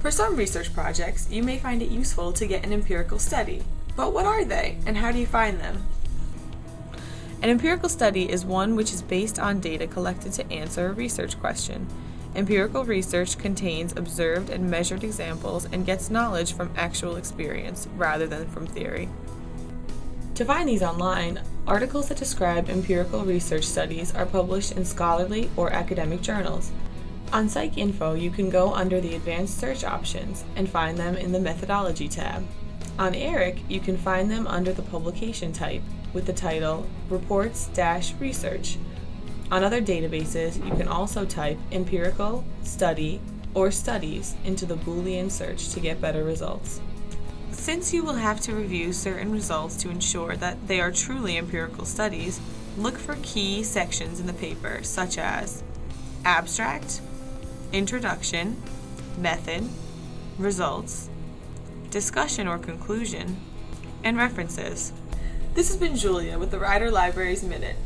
For some research projects, you may find it useful to get an empirical study. But what are they, and how do you find them? An empirical study is one which is based on data collected to answer a research question. Empirical research contains observed and measured examples and gets knowledge from actual experience rather than from theory. To find these online, articles that describe empirical research studies are published in scholarly or academic journals. On PsycInfo, you can go under the Advanced Search options and find them in the Methodology tab. On ERIC, you can find them under the publication type with the title Reports-Research. On other databases, you can also type empirical, study, or studies into the Boolean search to get better results. Since you will have to review certain results to ensure that they are truly empirical studies, look for key sections in the paper such as abstract, introduction, method, results, discussion or conclusion, and references. This has been Julia with the Rider Libraries Minute.